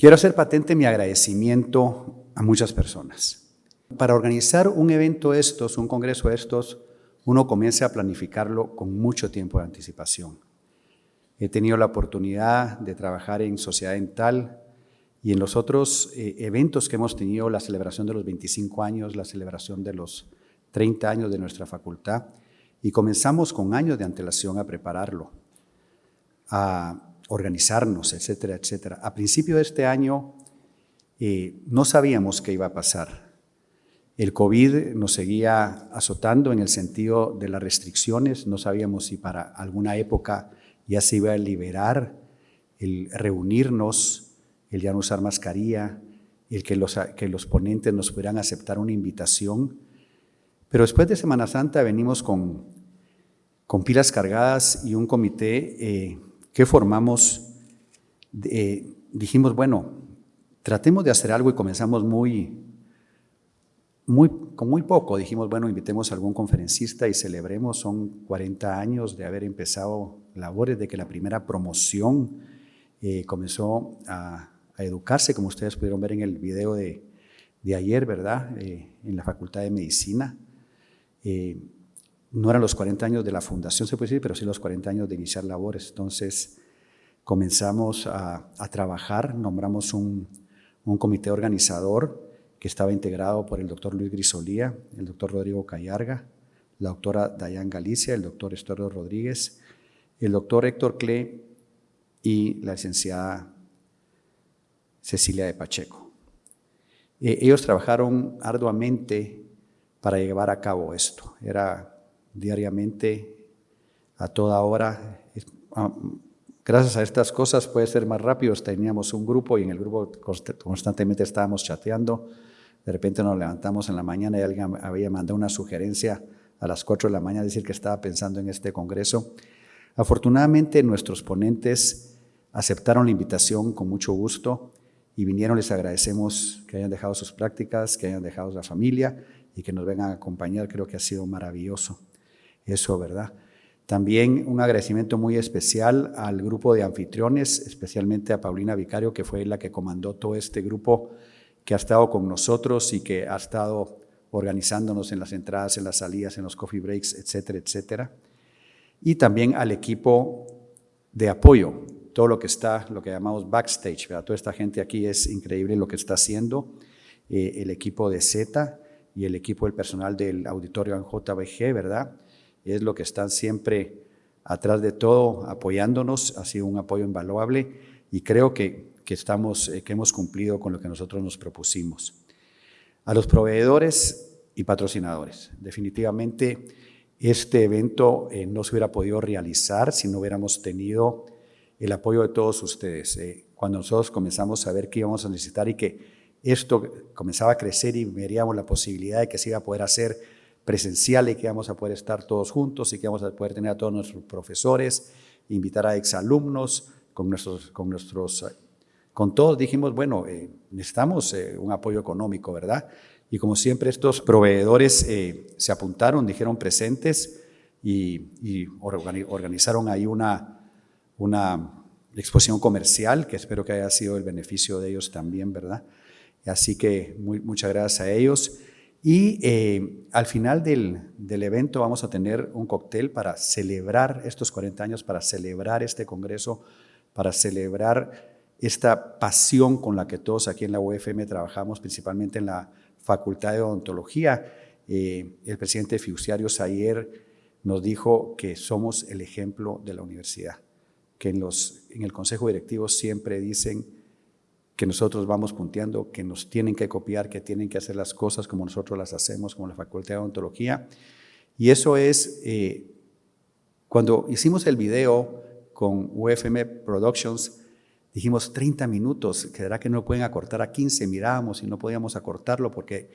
Quiero hacer patente mi agradecimiento a muchas personas. Para organizar un evento de estos, un congreso de estos, uno comienza a planificarlo con mucho tiempo de anticipación. He tenido la oportunidad de trabajar en Sociedad Dental y en los otros eh, eventos que hemos tenido, la celebración de los 25 años, la celebración de los 30 años de nuestra facultad, y comenzamos con años de antelación a prepararlo, organizarnos, etcétera, etcétera. A principio de este año eh, no sabíamos qué iba a pasar. El COVID nos seguía azotando en el sentido de las restricciones, no sabíamos si para alguna época ya se iba a liberar el reunirnos, el ya no usar mascarilla, el que los, que los ponentes nos pudieran aceptar una invitación. Pero después de Semana Santa venimos con, con pilas cargadas y un comité eh, que formamos, eh, dijimos, bueno, tratemos de hacer algo y comenzamos muy, muy, con muy poco. Dijimos, bueno, invitemos a algún conferencista y celebremos, son 40 años de haber empezado labores, de que la primera promoción eh, comenzó a, educarse, como ustedes pudieron ver en el video de, de ayer, ¿verdad? Eh, en la Facultad de Medicina. No eran los 40 años de la fundación, se puede decir, pero sí los 40 años de iniciar labores. Entonces comenzamos a, trabajar, nombramos un, comité organizador, que estaba integrado por el doctor Luis Grisolía, el doctor Rodrigo Cayarga, la doctora Dayan Galicia, el doctor Estuardo Rodríguez, el doctor Héctor Cle y la licenciada Cecilia de Pacheco. Eh, ellos trabajaron arduamente para llevar a cabo esto. Era diariamente, a toda hora. Ah, gracias a estas cosas puede ser más rápido. Teníamos un grupo y en el grupo constantemente estábamos chateando de repente nos levantamos en la mañana y alguien había mandado una sugerencia a las 4 de la mañana, decir que estaba pensando en este congreso. Afortunadamente nuestros ponentes aceptaron la invitación con mucho gusto y vinieron, les agradecemos que hayan dejado sus prácticas, que hayan dejado la familia y que nos vengan a acompañar, creo que ha sido maravilloso eso, ¿verdad? También un agradecimiento muy especial al grupo de anfitriones, especialmente a Paulina Vicario, que fue la que comandó todo este grupo que ha estado con nosotros y que ha estado organizándonos en las entradas, en las salidas, en los coffee breaks, etcétera, etcétera. Y también al equipo de apoyo, todo lo que está, lo que llamamos backstage, ¿verdad? Toda esta gente aquí es increíble lo que está haciendo, eh, el equipo de Z y el equipo del personal del auditorio en JBG, ¿verdad? Es lo que están siempre atrás de todo, apoyándonos, ha sido un apoyo invaluable y creo que que, estamos, eh, que hemos cumplido con lo que nosotros nos propusimos. A los proveedores y patrocinadores. Definitivamente este evento eh, no se hubiera podido realizar si no hubiéramos tenido el apoyo de todos ustedes. Eh, cuando nosotros comenzamos a ver qué íbamos a necesitar y que esto comenzaba a crecer y veríamos la posibilidad de que se iba a poder hacer presencial y que íbamos a poder estar todos juntos y que íbamos a poder tener a todos nuestros profesores, invitar a exalumnos con nuestros, con nuestros con todos dijimos, bueno, eh, necesitamos eh, un apoyo económico, ¿verdad? Y como siempre estos proveedores eh, se apuntaron, dijeron presentes y, organizaron ahí una, una exposición comercial que espero que haya sido el beneficio de ellos también, ¿verdad? Así que muy, muchas gracias a ellos. Y al final del, del, evento vamos a tener un cóctel para celebrar estos 40 años, para celebrar este congreso, para celebrar esta pasión con la que todos aquí en la UFM trabajamos, principalmente en la Facultad de Odontología. Eh, el presidente Fiduciarios ayer nos dijo que somos el ejemplo de la universidad, que en, los, en el Consejo Directivo siempre dicen que nosotros vamos punteando, que nos tienen que copiar, que tienen que hacer las cosas como nosotros las hacemos, como la Facultad de Odontología. Y eso es, eh, cuando hicimos el video con UFM Productions, Dijimos 30 minutos, quedará que no pueden acortar a 15, mirábamos y no podíamos acortarlo porque,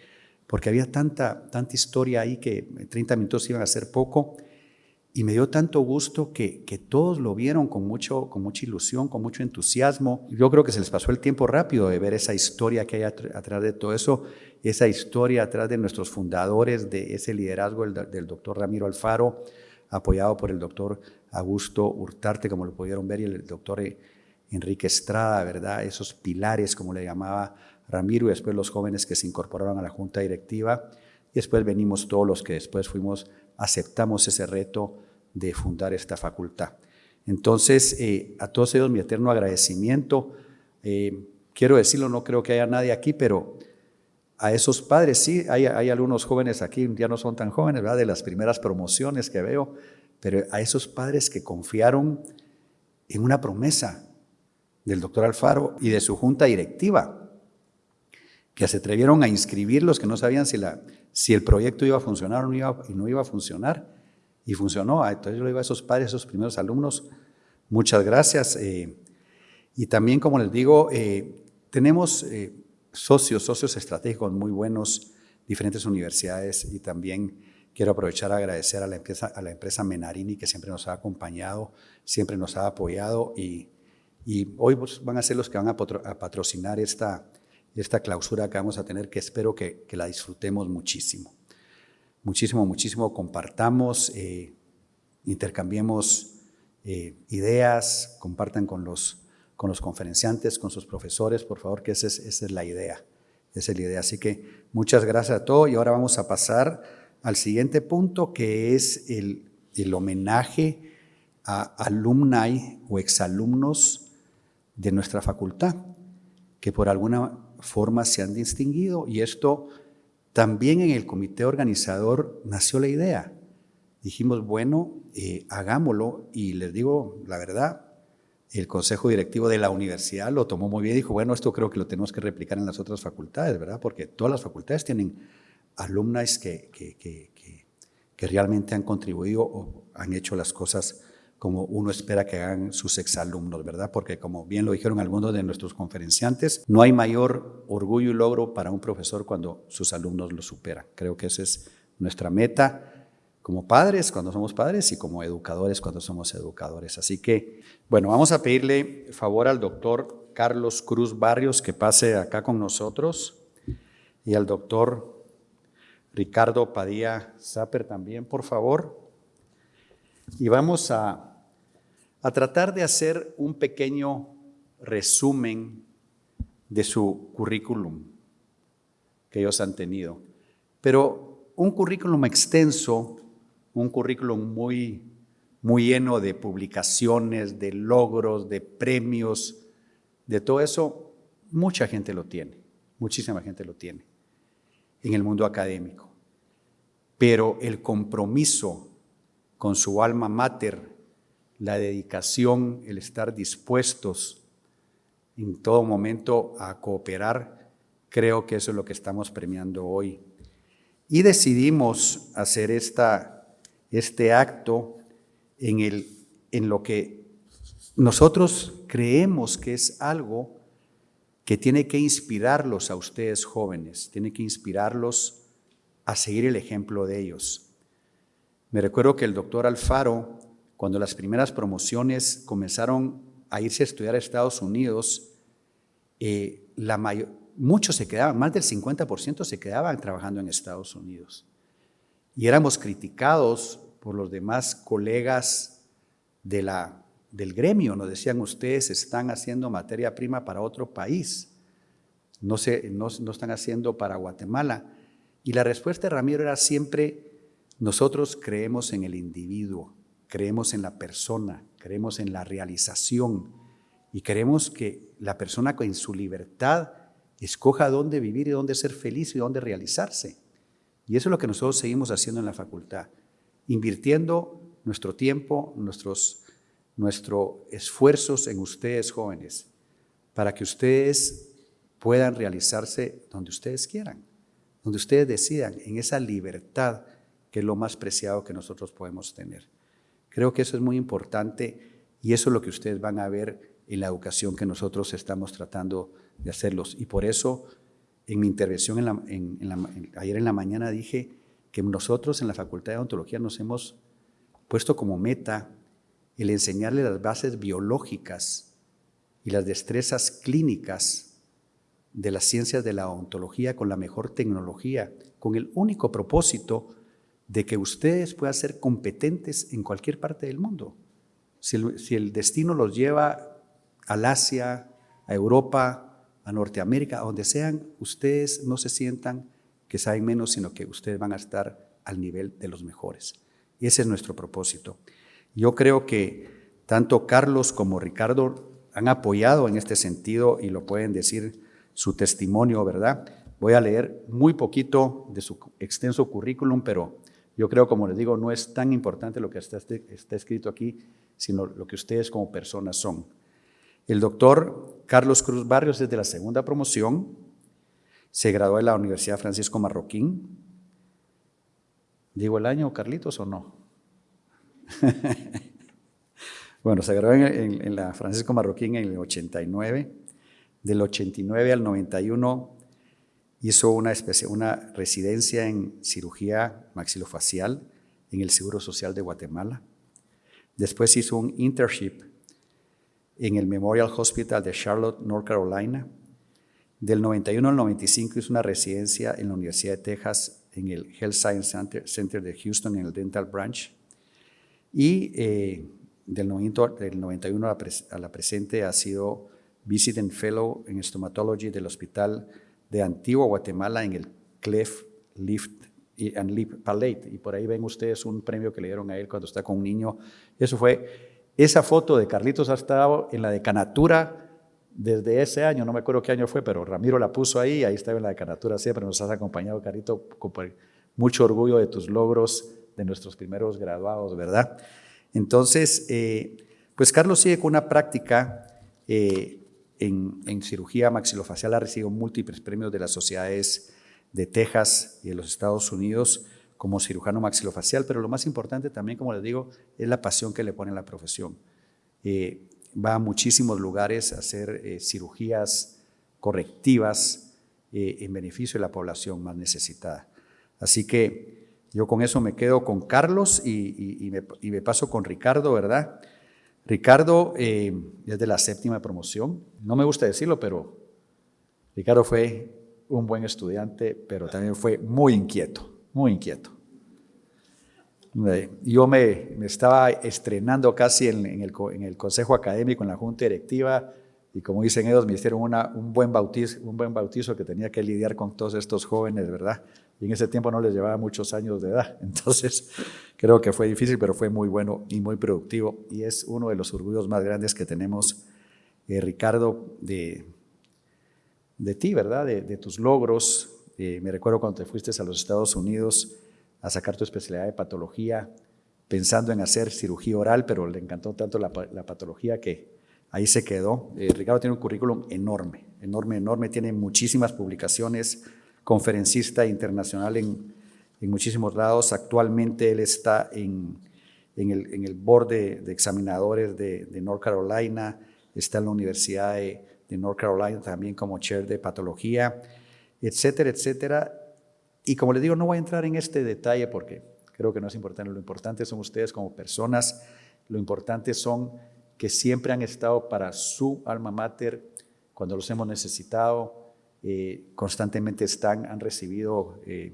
porque había tanta, tanta historia ahí que 30 minutos iban a ser poco. Y me dio tanto gusto que, que todos lo vieron con, mucho, con mucha ilusión, con mucho entusiasmo. Yo creo que se les pasó el tiempo rápido de ver esa historia que hay atrás de todo eso, esa historia atrás de nuestros fundadores, de ese liderazgo del, doctor Ramiro Alfaro, apoyado por el doctor Augusto Hurtarte, como lo pudieron ver, y el doctor Enrique Estrada, ¿verdad? Esos pilares, como le llamaba Ramiro, y después los jóvenes que se incorporaron a la junta directiva, y después venimos todos los que después fuimos, aceptamos ese reto de fundar esta facultad. Entonces, eh, a todos ellos mi eterno agradecimiento. Eh, quiero decirlo, no creo que haya nadie aquí, pero a esos padres, sí, hay, hay, algunos jóvenes aquí, ya no son tan jóvenes, ¿verdad? De las primeras promociones que veo, pero a esos padres que confiaron en una promesa del doctor Alfaro y de su junta directiva, que se atrevieron a inscribirlos, que no sabían si, la, si el proyecto iba a funcionar o no iba, no iba a funcionar, y funcionó. Ah, entonces yo le digo a esos padres, a esos primeros alumnos, muchas gracias. Eh, y también, como les digo, eh, tenemos eh, socios, socios estratégicos muy buenos, diferentes universidades, y también quiero aprovechar a agradecer a la empresa, a la empresa Menarini, que siempre nos ha acompañado, siempre nos ha apoyado, y, y hoy pues, van a ser los que van a, patrocinar esta, esta clausura que vamos a tener, que espero que, que la disfrutemos muchísimo muchísimo, muchísimo compartamos, eh, intercambiemos eh, ideas, compartan con los, con los conferenciantes, con sus profesores, por favor, que esa es, esa es la idea. Es la idea. Así que muchas gracias a todos y ahora vamos a pasar al siguiente punto que es el, el homenaje a alumni o exalumnos de nuestra facultad que por alguna forma se han distinguido y esto también en el comité organizador nació la idea. Dijimos, bueno, eh, hagámoslo y les digo la verdad, el consejo directivo de la universidad lo tomó muy bien y dijo, bueno, esto creo que lo tenemos que replicar en las otras facultades, ¿verdad? Porque todas las facultades tienen alumnas que, que, que, que realmente han contribuido o han hecho las cosas como uno espera que hagan sus exalumnos, ¿verdad? Porque como bien lo dijeron algunos de nuestros conferenciantes, no hay mayor orgullo y logro para un profesor cuando sus alumnos lo superan. Creo que esa es nuestra meta como padres cuando somos padres y como educadores cuando somos educadores. Así que, bueno, vamos a pedirle favor al doctor Carlos Cruz Barrios que pase acá con nosotros y al doctor Ricardo Padilla Zapper también, por favor y vamos a, tratar de hacer un pequeño resumen de su currículum que ellos han tenido. Pero un currículum extenso, un currículum muy, muy lleno de publicaciones, de logros, de premios, de todo eso, mucha gente lo tiene, muchísima gente lo tiene en el mundo académico. Pero el compromiso con su alma mater, la dedicación, el estar dispuestos en todo momento a cooperar, creo que eso es lo que estamos premiando hoy. Y decidimos hacer esta, este acto en, el, en lo que nosotros creemos que es algo que tiene que inspirarlos a ustedes jóvenes, tiene que inspirarlos a seguir el ejemplo de ellos. Me recuerdo que el doctor Alfaro, cuando las primeras promociones comenzaron a irse a estudiar a Estados Unidos, eh, muchos se quedaban, más del 50% se quedaban trabajando en Estados Unidos. Y éramos criticados por los demás colegas de la, del gremio. Nos decían, ustedes están haciendo materia prima para otro país, no, se, no, no están haciendo para Guatemala. Y la respuesta de Ramiro era siempre, nosotros creemos en el individuo, creemos en la persona, creemos en la realización y queremos que la persona en su libertad escoja dónde vivir y dónde ser feliz y dónde realizarse. Y eso es lo que nosotros seguimos haciendo en la facultad, invirtiendo nuestro tiempo, nuestros, nuestros esfuerzos en ustedes jóvenes, para que ustedes puedan realizarse donde ustedes quieran, donde ustedes decidan, en esa libertad que es lo más preciado que nosotros podemos tener. Creo que eso es muy importante y eso es lo que ustedes van a ver en la educación que nosotros estamos tratando de hacerlos. Y por eso, en mi intervención ayer en la mañana dije que nosotros en la Facultad de Odontología nos hemos puesto como meta el enseñarle las bases biológicas y las destrezas clínicas de las ciencias de la odontología con la mejor tecnología, con el único propósito de que ustedes puedan ser competentes en cualquier parte del mundo. Si el, destino los lleva al Asia, a Europa, a Norteamérica, a donde sean, ustedes no se sientan que saben menos, sino que ustedes van a estar al nivel de los mejores. Y ese es nuestro propósito. Yo creo que tanto Carlos como Ricardo han apoyado en este sentido y lo pueden decir su testimonio, ¿verdad? Voy a leer muy poquito de su extenso currículum, pero yo creo, como les digo, no es tan importante lo que está, está escrito aquí, sino lo que ustedes como personas son. El doctor Carlos Cruz Barrios es de la segunda promoción, se graduó de la Universidad Francisco Marroquín. ¿Digo el año, Carlitos, o no? bueno, se graduó en, la Francisco Marroquín en el 89. Del 89 al 91 hizo una, residencia en cirugía maxilofacial en el Seguro Social de Guatemala. Después hizo un internship en el Memorial Hospital de Charlotte, North Carolina. Del 91 al 95 hizo una residencia en la Universidad de Texas en el Health Science Center, de Houston en el Dental Branch. Y eh, del, 91 a la, presente ha sido Visiting Fellow en Stomatology del Hospital de Antigua Guatemala en el Clef Lift and Lip Palate. Y por ahí ven ustedes un premio que le dieron a él cuando está con un niño. Eso fue esa foto de Carlitos ha estado en la decanatura desde ese año, no me acuerdo qué año fue, pero Ramiro la puso ahí, ahí estaba en la decanatura siempre, nos has acompañado, Carito, con mucho orgullo de tus logros, de nuestros primeros graduados, ¿verdad? Entonces, eh, pues Carlos sigue con una práctica eh, en, cirugía maxilofacial, ha recibido múltiples premios de las sociedades de Texas y de los Estados Unidos, como cirujano maxilofacial, pero lo más importante también, como les digo, es la pasión que le pone a la profesión. Eh, va a muchísimos lugares a hacer eh, cirugías correctivas eh, en beneficio de la población más necesitada. Así que yo con eso me quedo con Carlos y, me, paso con Ricardo, ¿verdad? Ricardo es de la séptima promoción. No me gusta decirlo, pero Ricardo fue un buen estudiante, pero también fue muy inquieto muy inquieto. Yo me, estaba estrenando casi en, el, en, el, consejo académico, en la junta directiva, y como dicen ellos, me hicieron una, un, buen bautizo, un buen bautizo que tenía que lidiar con todos estos jóvenes, ¿verdad? Y en ese tiempo no les llevaba muchos años de edad. Entonces, creo que fue difícil, pero fue muy bueno y muy productivo. Y es uno de los orgullos más grandes que tenemos, eh, Ricardo, de, de ti, ¿verdad? De, de tus logros, eh, me recuerdo cuando te fuiste a los Estados Unidos a sacar tu especialidad de patología, pensando en hacer cirugía oral, pero le encantó tanto la, patología que ahí se quedó. Eh, Ricardo tiene un currículum enorme, enorme, enorme, tiene muchísimas publicaciones, conferencista internacional en, muchísimos lados. Actualmente él está en, el, en el board de, examinadores de, North Carolina, está en la Universidad de, de North Carolina también como chair de patología etcétera, etcétera. Y como les digo, no voy a entrar en este detalle porque creo que no es importante. Lo importante son ustedes como personas, lo importante son que siempre han estado para su alma mater cuando los hemos necesitado, eh, constantemente están, han recibido, eh,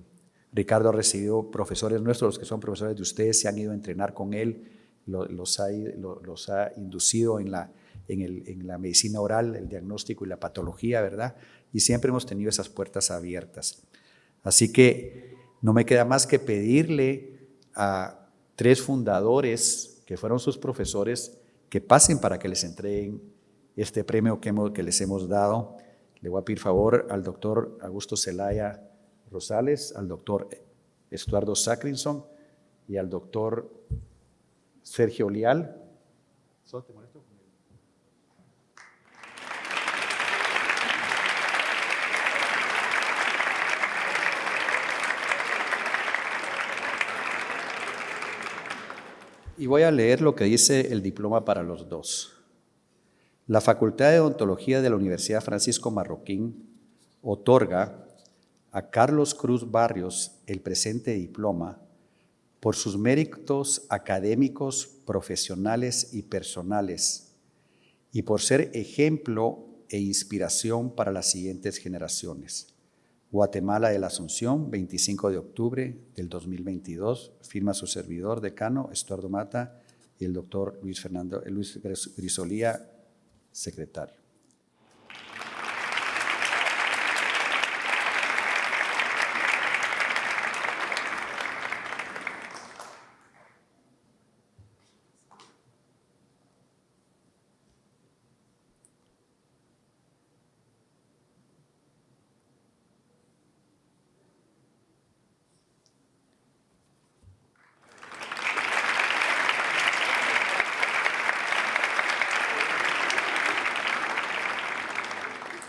Ricardo ha recibido profesores nuestros, los que son profesores de ustedes, se han ido a entrenar con él, los, ha, los ha inducido en la, en, el, en la medicina oral, el diagnóstico y la patología, ¿verdad? y siempre hemos tenido esas puertas abiertas. Así que no me queda más que pedirle a tres fundadores que fueron sus profesores que pasen para que les entreguen este premio que, que les hemos dado. Le voy a pedir favor al doctor Augusto Zelaya Rosales, al doctor Estuardo Sacrinson y al doctor Sergio Lial. y voy a leer lo que dice el diploma para los dos. La Facultad de Odontología de la Universidad Francisco Marroquín otorga a Carlos Cruz Barrios el presente diploma por sus méritos académicos, profesionales y personales, y por ser ejemplo e inspiración para las siguientes generaciones. Guatemala de la Asunción, 25 de octubre del 2022, firma su servidor decano, Estuardo Mata, y el doctor Luis Fernando, Luis Grisolía secretario.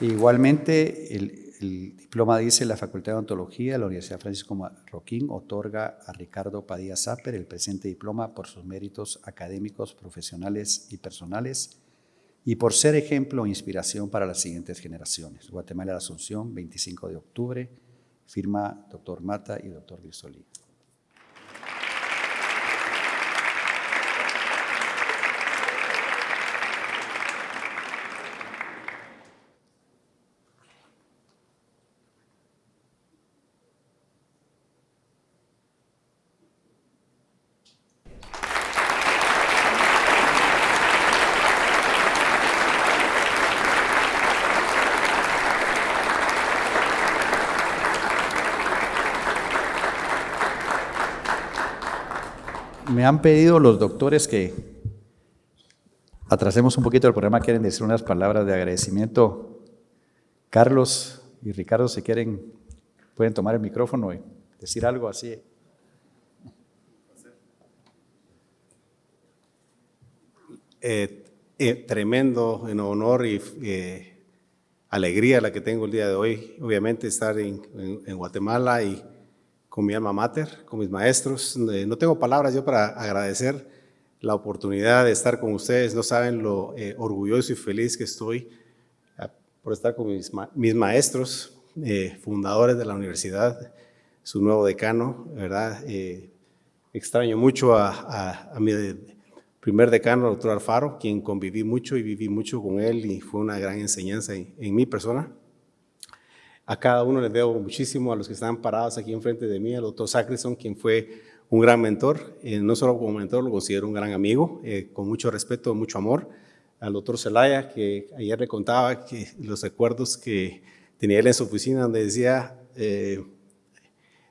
Igualmente, el, diploma dice la Facultad de Odontología de la Universidad Francisco Marroquín otorga a Ricardo Padilla Zapper el presente diploma por sus méritos académicos, profesionales y personales y por ser ejemplo e inspiración para las siguientes generaciones. Guatemala de Asunción, 25 de octubre, firma doctor Mata y doctor Virsolí. Me han pedido los doctores que atrasemos un poquito el programa, quieren decir unas palabras de agradecimiento. Carlos y Ricardo, si quieren, pueden tomar el micrófono y decir algo así. Eh, eh, tremendo en honor y eh, alegría la que tengo el día de hoy, obviamente estar en Guatemala y con mi alma mater, con mis maestros. Eh, no tengo palabras yo para agradecer la oportunidad de estar con ustedes. No saben lo eh, orgulloso y feliz que estoy ah, por estar con mis, maestros, eh, fundadores de la universidad, su nuevo decano, ¿verdad? extraño mucho a, mi primer decano, el doctor Alfaro, quien conviví mucho y viví mucho con él y fue una gran enseñanza en mi persona. A cada uno les debo muchísimo, a los que están parados aquí enfrente de mí, al doctor Sacrison, quien fue un gran mentor, eh, no solo como mentor, lo considero un gran amigo, eh, con mucho respeto, mucho amor. Al doctor Zelaya, que ayer le contaba que los recuerdos que tenía él en su oficina, donde decía, eh,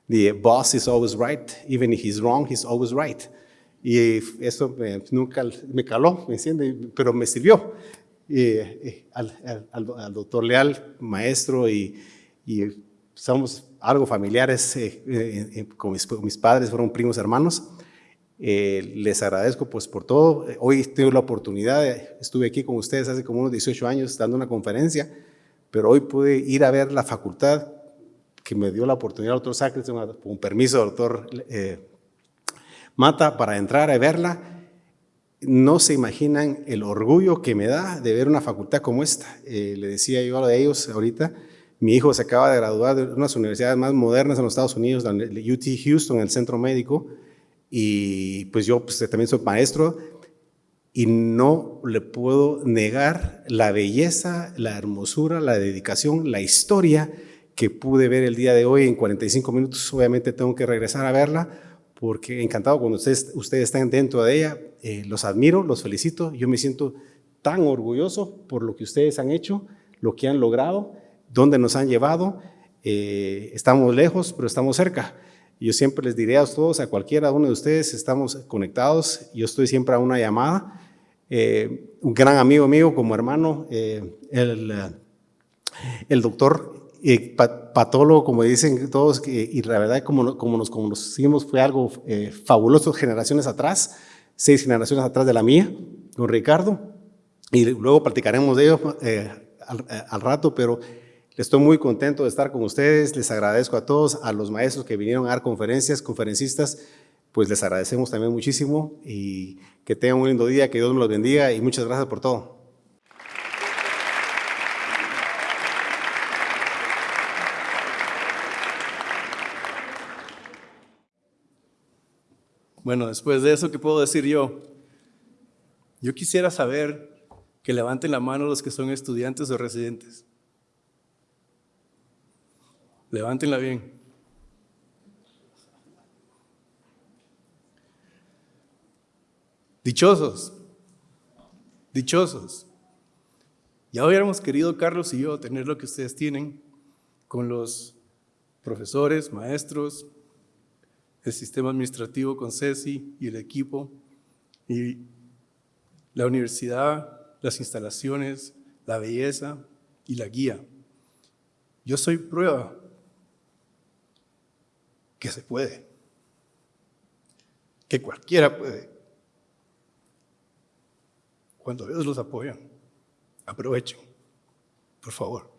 the boss is always right, even if he's wrong, he's always right. Y eso nunca me caló, ¿me entiende? Pero me sirvió. al, al, doctor Leal, maestro y, y somos algo familiares eh, eh, eh, con, mis, padres, fueron primos hermanos. les agradezco pues por todo. Hoy tengo la oportunidad, estuve aquí con ustedes hace como unos 18 años dando una conferencia, pero hoy pude ir a ver la facultad que me dio la oportunidad el doctor Sacres, con permiso del doctor Mata, para entrar a verla. No se imaginan el orgullo que me da de ver una facultad como esta. le decía yo a ellos ahorita, mi hijo se acaba de graduar de una de las universidades más modernas en los Estados Unidos, la UT Houston, el centro médico, y pues yo pues, también soy maestro y no le puedo negar la belleza, la hermosura, la dedicación, la historia que pude ver el día de hoy en 45 minutos. Obviamente tengo que regresar a verla porque encantado cuando ustedes, ustedes están dentro de ella. Eh, los admiro, los felicito. Yo me siento tan orgulloso por lo que ustedes han hecho, lo que han logrado dónde nos han llevado. Eh, estamos lejos, pero estamos cerca. Yo siempre les diré a todos, a cualquiera de ustedes, estamos conectados. Yo estoy siempre a una llamada. Eh, un gran amigo mío como hermano, eh, el, doctor patólogo, como dicen todos, y la verdad como, como nos conocimos fue algo fabuloso generaciones atrás, seis generaciones atrás de la mía, con Ricardo, y luego platicaremos de ello al rato, pero Estoy muy contento de estar con ustedes, les agradezco a todos, a los maestros que vinieron a dar conferencias, conferencistas, pues les agradecemos también muchísimo y que tengan un lindo día, que Dios me los bendiga y muchas gracias por todo. Bueno, después de eso, ¿qué puedo decir yo? Yo quisiera saber que levanten la mano los que son estudiantes o residentes. Levántenla bien. Dichosos, dichosos, Ya hubiéramos querido, Carlos y yo, tener lo que ustedes tienen con los profesores, maestros, el sistema administrativo con Ceci y el equipo, y la universidad, las instalaciones, la belleza y la guía. Yo soy prueba que se puede, que cualquiera puede. Cuando ellos los apoyan, aprovechen, por favor.